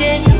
watching